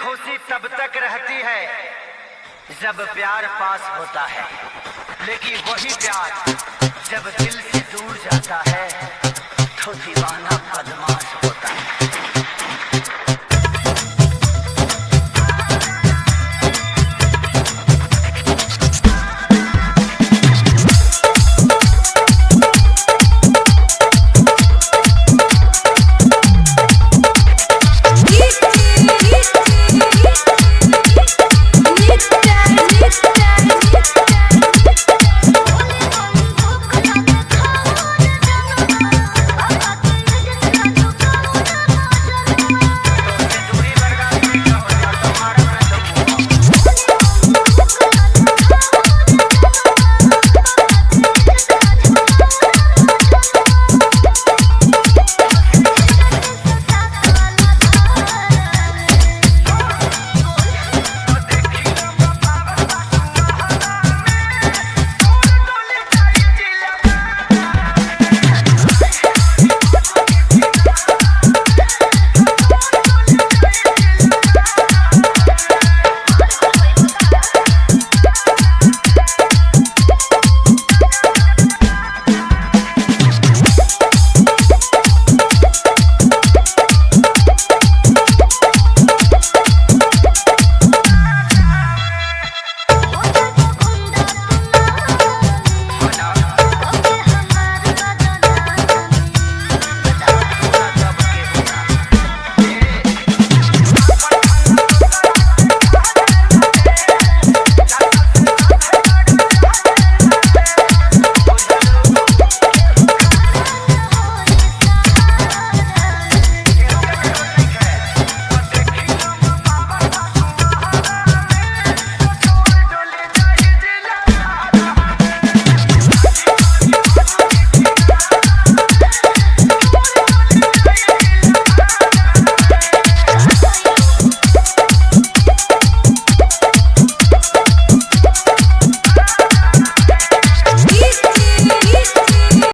खुशी तब तक रहती है जब प्यार पास होता है। लेकिन वही प्यार जब दिल से दूर जाता है तो दीवाना बदमाश होता है।